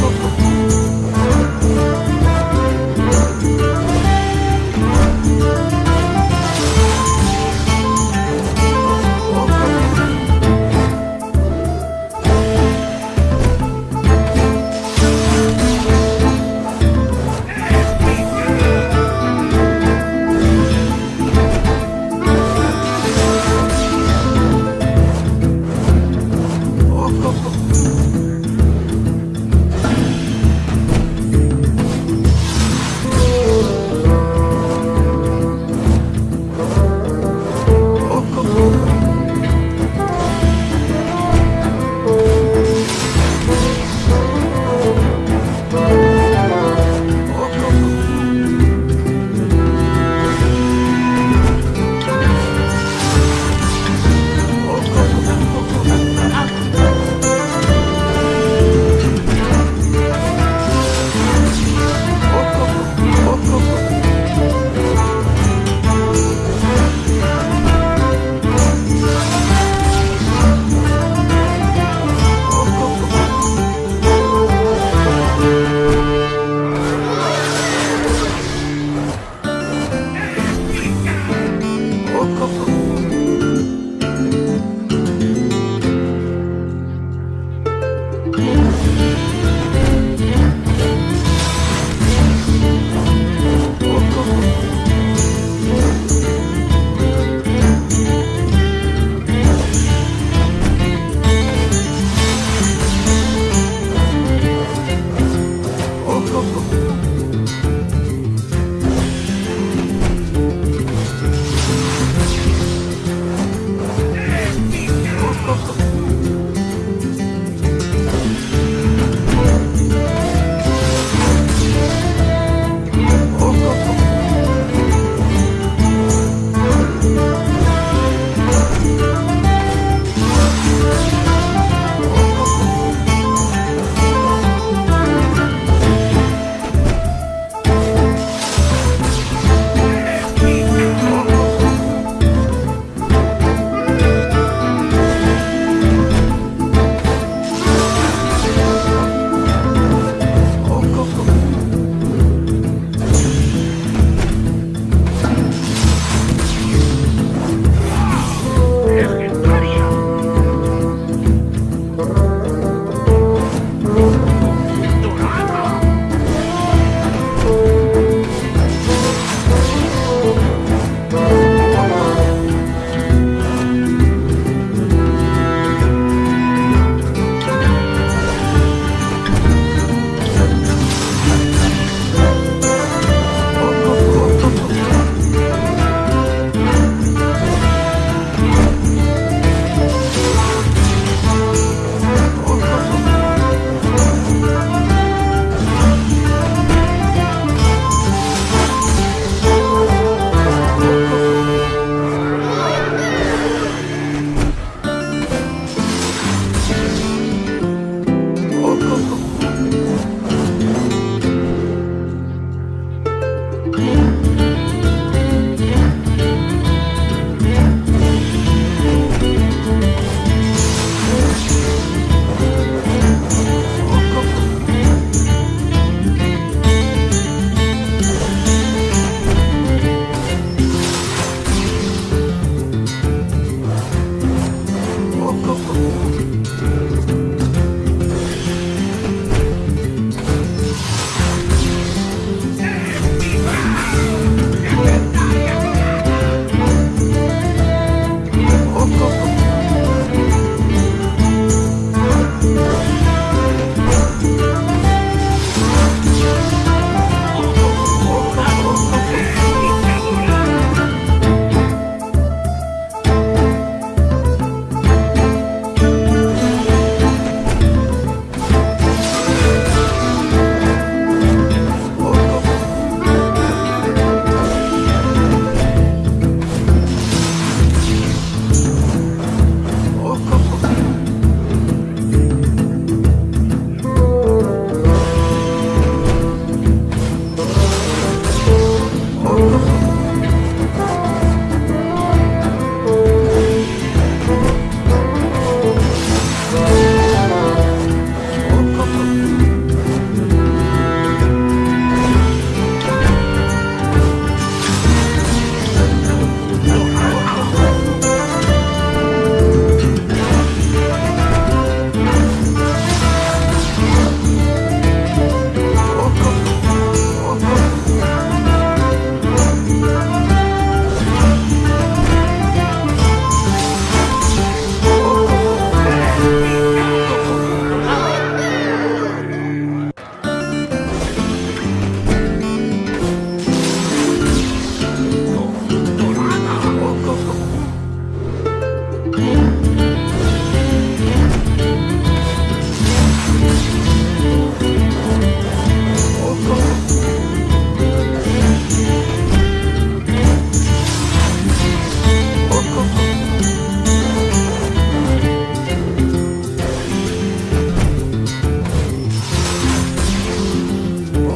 Música 哦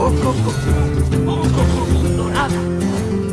Coco, dorada.